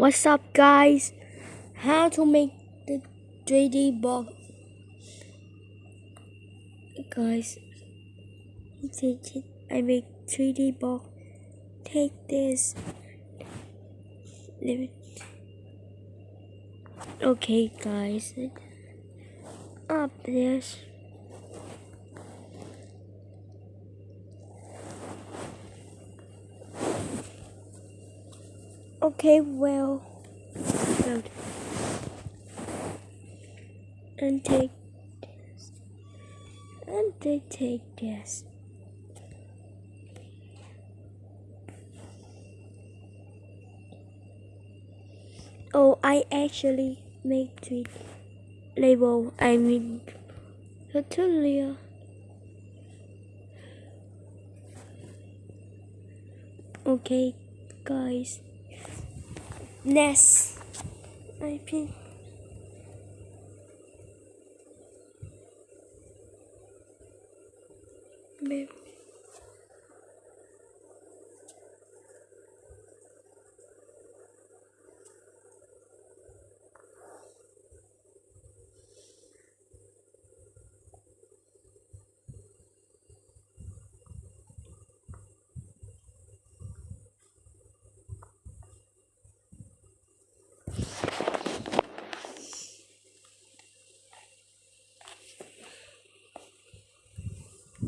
What's up guys? How to make the 3D box. Guys, I make 3D box. Take this. Okay guys. Up this Okay, well. And take this. And they take this. Oh, I actually made three label. I mean, tutorial. Okay, guys. Ness. I. Maybe.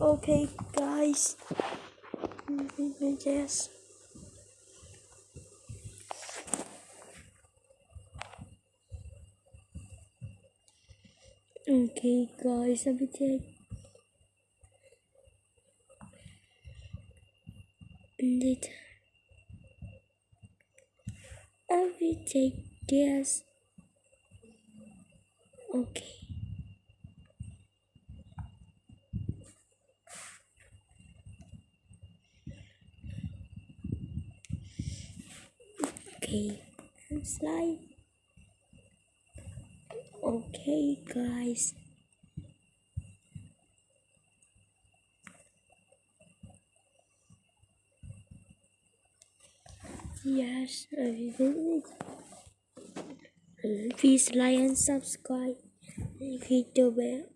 Okay, guys. Yes. Okay, guys, me take. Will take this. Okay. Okay and slide. Okay guys. Yes please like and subscribe. If you do it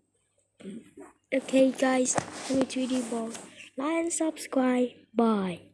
okay guys. Me 3d ball like and subscribe. Bye